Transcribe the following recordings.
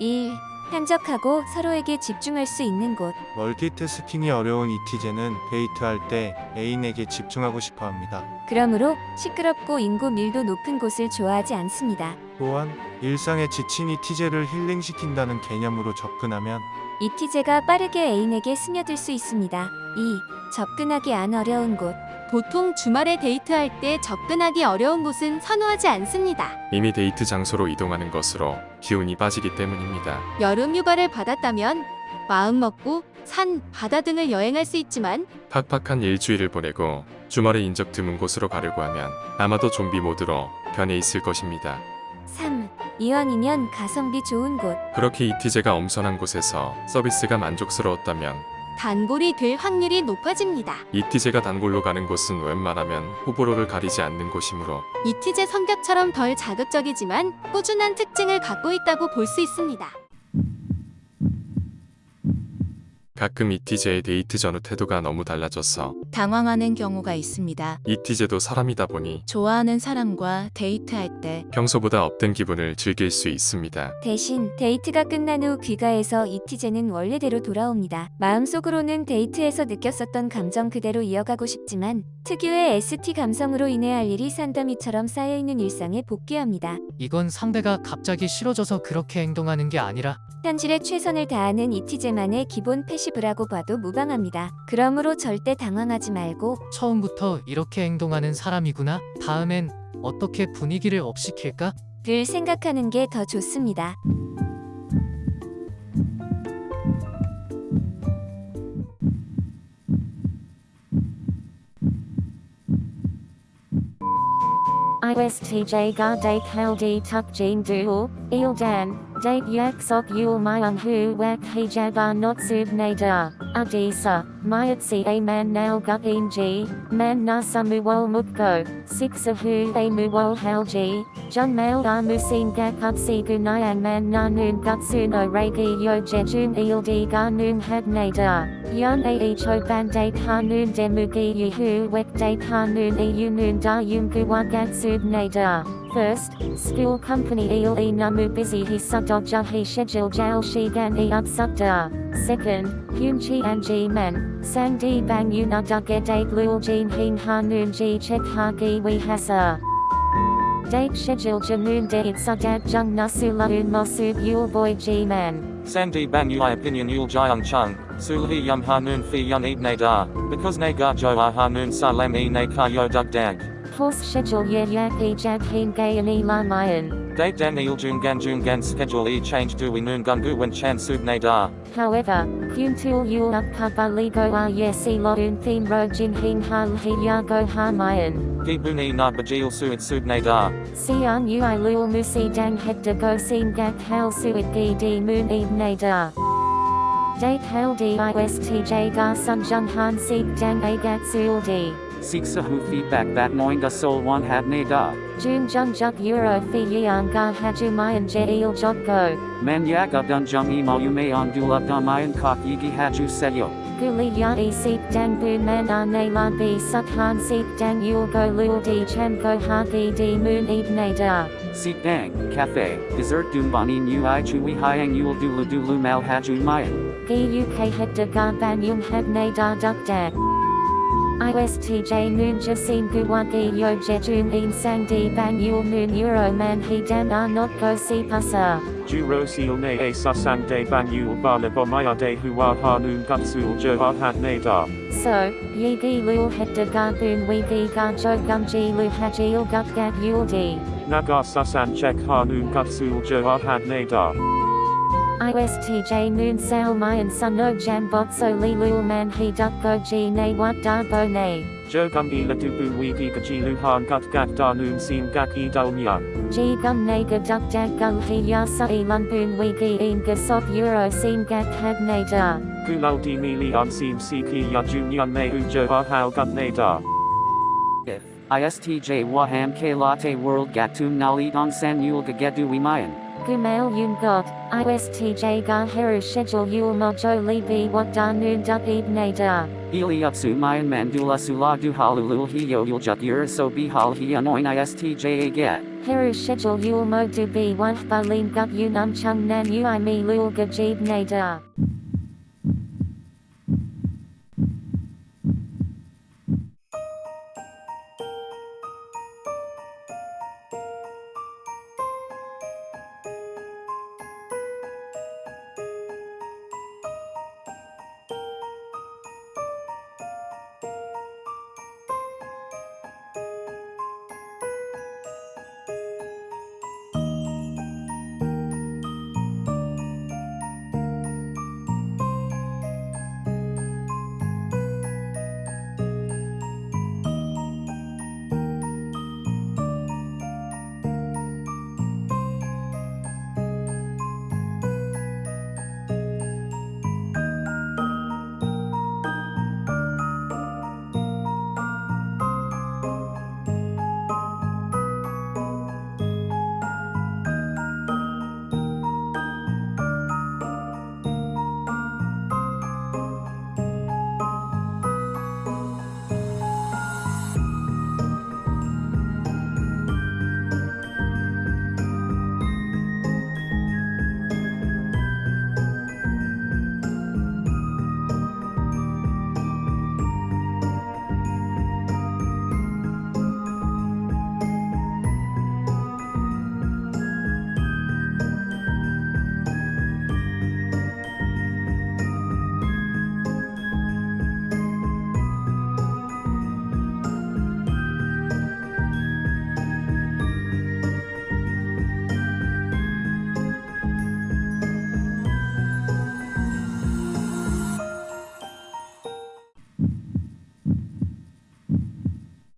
1. 한적하고 서로에게 집중할 수 있는 곳. 멀티태스킹이 어려운 이티제는 데이트할 때 애인에게 집중하고 싶어 합니다. 그러므로 시끄럽고 인구 밀도 높은 곳을 좋아하지 않습니다. 또한 일상에 지친 이티제를 힐링시킨다는 개념으로 접근하면 이티제가 빠르게 애인에게 스며들 수 있습니다. 2. 접근하기 안 어려운 곳. 보통 주말에 데이트할 때 접근하기 어려운 곳은 선호하지 않습니다. 이미 데이트 장소로 이동하는 것으로 기운이 빠지기 때문입니다. 여름 휴가를 받았다면 마음 먹고 산, 바다 등을 여행할 수 있지만 팍팍한 일주일을 보내고 주말에 인적 드문 곳으로 가려고 하면 아마도 좀비 모드로 변해 있을 것입니다. 3. 이왕이면 가성비 좋은 곳. 그렇게 이티제가 엄선한 곳에서 서비스가 만족스러웠다면 단골이 될 확률이 높아집니다. 이티제가 단골로 가는 곳은 웬만하면 호불호를 가리지 않는 곳이므로 잇티제 성격처럼 덜 자극적이지만 꾸준한 특징을 갖고 있다고 볼 수 있습니다. 가끔 잇티제의 데이트 전후 태도가 너무 달라져서 당황하는 경우가 있습니다. 잇티제도 사람이다 보니 좋아하는 사람과 데이트할 때 평소보다 up된 기분을 즐길 수 있습니다. 대신 데이트가 끝난 후 귀가해서 잇티제는 원래대로 돌아옵니다. 마음속으로는 데이트에서 느꼈었던 감정 그대로 이어가고 싶지만 특유의 ST 감성으로 인해 할 일이 산더미처럼 쌓여있는 일상에 복귀합니다. 이건 상대가 갑자기 싫어져서 그렇게 행동하는 게 아니라 현실에 최선을 다하는 이티제만의 기본 패시브라고 봐도 무방합니다. 그러므로 절대 당황하지 말고 처음부터 이렇게 행동하는 사람이구나. 다음엔 어떻게 분위기를 업시킬까? 를 생각하는 게 더 좋습니다. ISTJ ga date haldi tuk il dan, Date yak sok yul mayan hu wak hijaba notsub nada. Adisa, mayat si a man nal gut inji, man nasa muwol mukko, six of hu a muwol halji, jun mail a musin gakat si gunayan man nanun gutsuno regi yo jejun ildi ganun had nada. Yun a icho ban date hanun demugi yuhu wek date hanun e yunun da yung yum guwagat sub nada. First, school company il e namu busy he sudodja he schedule jail shi gan e upsukda. Second, hum chi an ji men, sang di bang yuna da ge date lul jin hin ha noon ji chek ha gi we hasa. Date schedule janoon de it sudat jung nasu laun mosub yul boy ji man. Sangdi bang ui opinion yul jiang chung, sulhi yum hanun fi yun eat ne da, because ne ga jo a hanun salam e ne ka yo dug dag. Plus schedule yer yak e jag heen gayan e la mayan. Date dan il jungan jungan schedule e change do we noon gungu when chan subne da. However, kun tul yul up kaba ligo a ah, yes e lo un theme rojin heen han he ya go ha mayan. He bun e na bajil suit subne da. Si an I lul musi dang het de go seen gak hal suit gi di moon e ne da. Date hal di T J gar sun jung han sig dang agat sul di siksahu feedback that noinga solwan hadne da. Jun jungjuk euro fi yeon ga hajumayan jail jokko. Manyaga dunjung imayumayan dula damayan kok yigi haju seyo. Guli ya e seek dang bu man ane lan bi sukhan seek dang yul go lul di chan go hagi di moon ebne da. Seek dang, cafe, dessert dumbani nu i chui hiang yul dulu dulu mal haju mayan. Gi uk het de ga ban yung hebne da duk dag. ISTJ Noon Jasin Guwagi Yo Jejun In Sang Di Bang Yul Euro Man He Dan Arnot Go Si Pasar. Juro Seal Ne A Susang De Bang Yul Bala Bomaya De Hua Hanun Gutsul Jo Arhat Nadar. So, Yigi Lul Hector Garbun Wigi Garjo Gumji Lu Hajil Gutgat Yul Di. Nagar Susan Chek Hanun Gutsul Jo Arhat Nadar. ISTJ noon sale mayan suno li lilul man he dukgo ji ne wat darbo ne. Jogum e la dubu wiki gaji luhan gut gat da noon seem gak e dolmyan. Ji gum ne ga duck dag gung he yasa e lunbun wiki en ga sop euro seem gak had ne da. Gulal di mili on seem siki ya junyan ne ba ahau gut ne da. ISTJ Waham K Latte World Gatum Nali Dong San Yul Gagedu Wimayan. Gumail Yungot, ISTJ Garheru Schedule Yul Mojo Libi Wat Danu Dut Ibne Da. Ili Upsu Mayan Mandula Sula Duhalulul Hiyo Yuljuk Uriso Bihal Hianoin ISTJ Aget. Heru Schedule Yul Mo Du Bi Wah Balin Gut Yunum Chung Nan Ui Mi Lul Gajib Ne Da.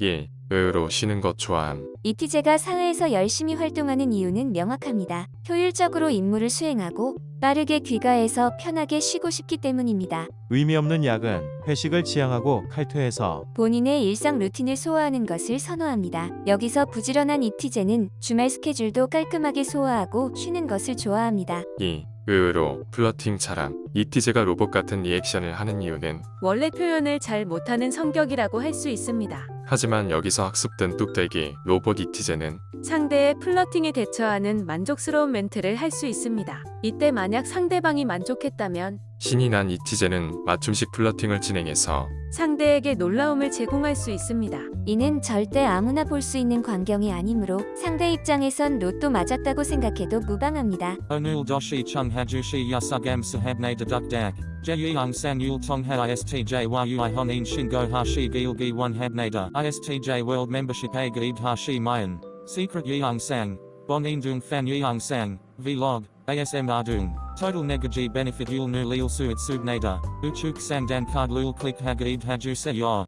예, 의외로 쉬는 것 좋아함. 이티제가 사회에서 열심히 활동하는 이유는 명확합니다. 효율적으로 임무를 수행하고 빠르게 귀가해서 편하게 쉬고 싶기 때문입니다. 의미 없는 야근, 회식을 지향하고 칼퇴해서 본인의 일상 루틴을 소화하는 것을 선호합니다. 여기서 부지런한 이티제는 주말 스케줄도 깔끔하게 소화하고 쉬는 것을 좋아합니다. 2. 의외로 플러팅 잘함. 이티제가 로봇 같은 리액션을 하는 이유는 원래 표현을 잘 못하는 성격이라고 할 수 있습니다. 하지만 여기서 학습된 뚝배기 로봇 이티제는 상대의 플러팅에 대처하는 만족스러운 멘트를 할 수 있습니다. 이때 만약 상대방이 만족했다면 신이 난 이티제는 맞춤식 플러팅을 진행해서 상대에게 놀라움을 제공할 수 있습니다. 이는 절대 아무나 볼 수 있는 광경이 아니므로 상대 입장에선 로또 맞았다고 생각해도 무방합니다. Onul doshi chung hajushi yasugam sahabne deduk dak. Jeyung sang yul tong ha istj yui honin shingo hashi gilgi one habnada. Istj world membership a gaid hashi mayan. Secret yeung sang. Bon indung fan yeung sang. Vlog. ASM ardung. Total negaji benefit yul nu lil suit subnada. Uchuk sang dan card lul click hagaib haju se yor.